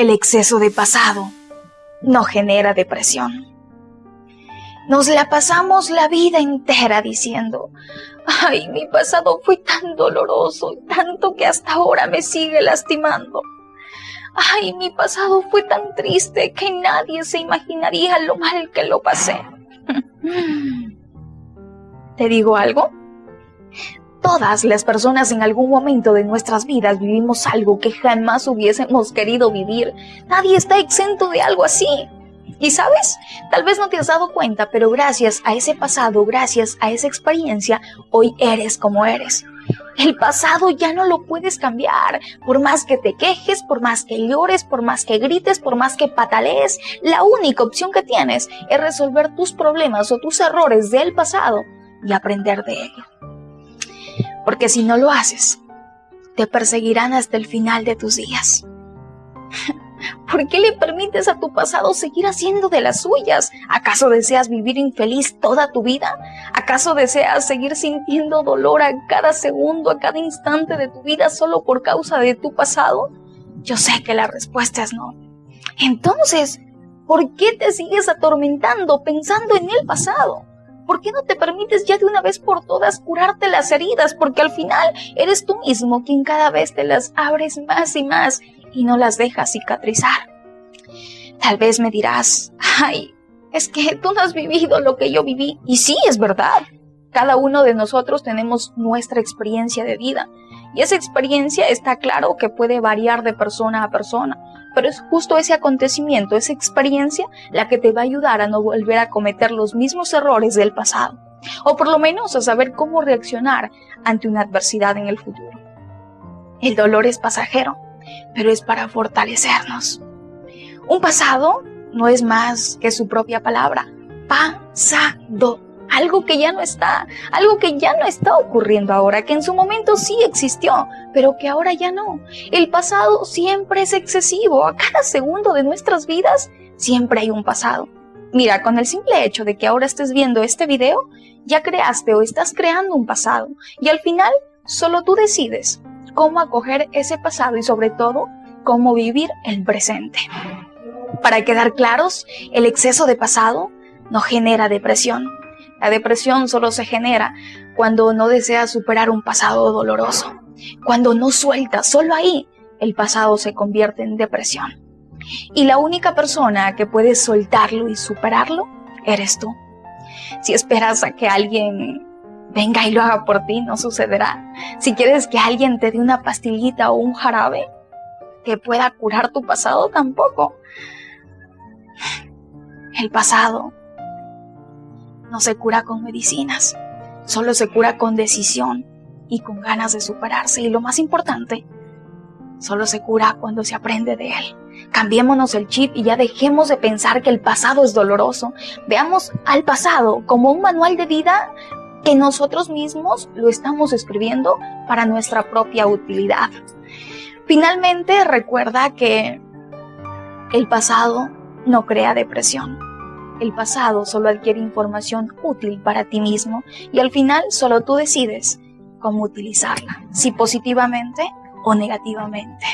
El exceso de pasado no genera depresión. Nos la pasamos la vida entera diciendo, ay, mi pasado fue tan doloroso y tanto que hasta ahora me sigue lastimando. Ay, mi pasado fue tan triste que nadie se imaginaría lo mal que lo pasé. ¿Te digo algo? Todas las personas en algún momento de nuestras vidas vivimos algo que jamás hubiésemos querido vivir. Nadie está exento de algo así. Y sabes, tal vez no te has dado cuenta, pero gracias a ese pasado, gracias a esa experiencia, hoy eres como eres. El pasado ya no lo puedes cambiar. Por más que te quejes, por más que llores, por más que grites, por más que patalees, la única opción que tienes es resolver tus problemas o tus errores del pasado y aprender de ello. Porque si no lo haces, te perseguirán hasta el final de tus días. ¿Por qué le permites a tu pasado seguir haciendo de las suyas? ¿Acaso deseas vivir infeliz toda tu vida? ¿Acaso deseas seguir sintiendo dolor a cada segundo, a cada instante de tu vida solo por causa de tu pasado? Yo sé que la respuesta es no. Entonces, ¿por qué te sigues atormentando pensando en el pasado? ¿Por qué no te permites ya de una vez por todas curarte las heridas? Porque al final eres tú mismo quien cada vez te las abres más y más y no las dejas cicatrizar. Tal vez me dirás, ay, es que tú no has vivido lo que yo viví. Y sí, es verdad. Cada uno de nosotros tenemos nuestra experiencia de vida. Y esa experiencia está claro que puede variar de persona a persona pero es justo ese acontecimiento, esa experiencia, la que te va a ayudar a no volver a cometer los mismos errores del pasado, o por lo menos a saber cómo reaccionar ante una adversidad en el futuro. El dolor es pasajero, pero es para fortalecernos. Un pasado no es más que su propia palabra, pasado algo que ya no está, algo que ya no está ocurriendo ahora, que en su momento sí existió, pero que ahora ya no. El pasado siempre es excesivo, a cada segundo de nuestras vidas siempre hay un pasado. Mira, con el simple hecho de que ahora estés viendo este video, ya creaste o estás creando un pasado y al final solo tú decides cómo acoger ese pasado y sobre todo cómo vivir el presente. Para quedar claros, el exceso de pasado no genera depresión, la depresión solo se genera cuando no deseas superar un pasado doloroso, cuando no sueltas, solo ahí el pasado se convierte en depresión. Y la única persona que puede soltarlo y superarlo eres tú. Si esperas a que alguien venga y lo haga por ti, no sucederá. Si quieres que alguien te dé una pastillita o un jarabe que pueda curar tu pasado, tampoco. El pasado no se cura con medicinas, solo se cura con decisión y con ganas de superarse. Y lo más importante, solo se cura cuando se aprende de él. Cambiémonos el chip y ya dejemos de pensar que el pasado es doloroso. Veamos al pasado como un manual de vida que nosotros mismos lo estamos escribiendo para nuestra propia utilidad. Finalmente, recuerda que el pasado no crea depresión el pasado solo adquiere información útil para ti mismo y al final solo tú decides cómo utilizarla, si positivamente o negativamente.